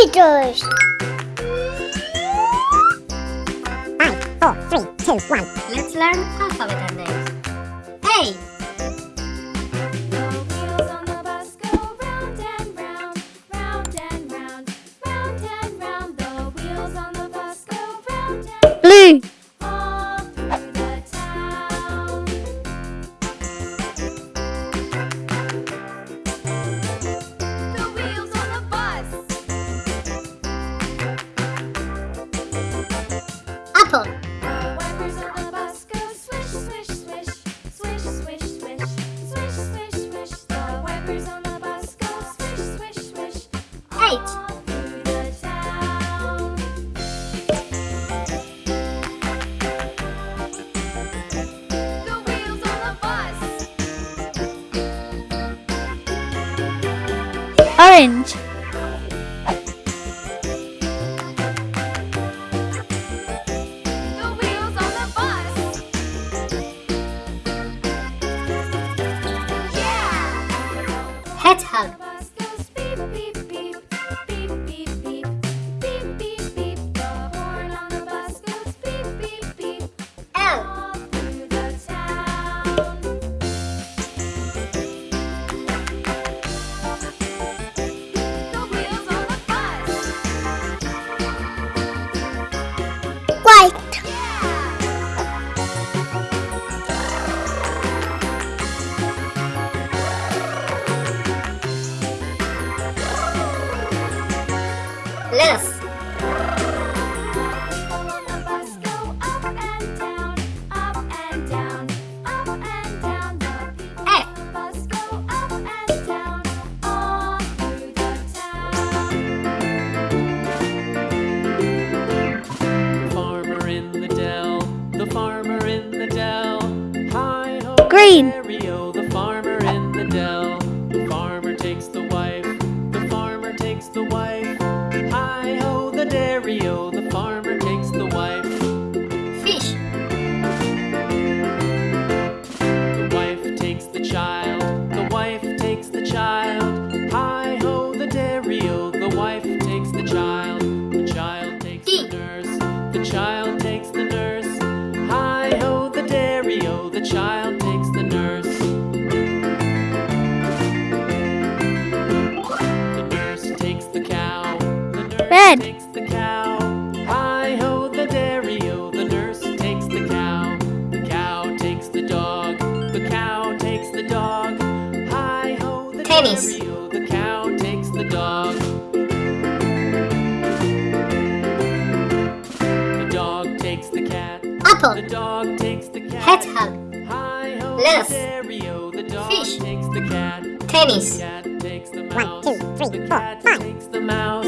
Pictures. Five, four, three, two, one. Let's learn alphabet names. A. Apple. The wipers on the bus go swish, swish, swish, swish, swish, swish, swish, swish, swish. The wipers on the bus go swish, swish, swish. Eight. All Hedgehog. Ho, Green. Stereo, the farmer in the dell. The the farmer takes the wife. Fish. The wife takes the child, the wife takes the child. Hi ho, the dairy-o, the wife takes the child. The child takes D. the nurse, the child takes the nurse. Hi ho, the dairy-o, the child takes the nurse. The nurse takes the cow, the nurse Red. Takes the cow. Hi ho, the dairy-o, the nurse takes the cow. The cow takes the dog, the cow takes the dog. Hi ho, the Tennis. dairy-o, the cow takes the dog. The dog takes the cat, the Apple. dog takes the cat. Hedgehog. Hi ho, Less. the dairy-o, the dog Fish. takes the cat. Tennis. The cat takes the mouse. two, three, the four, cat five. takes the mouse.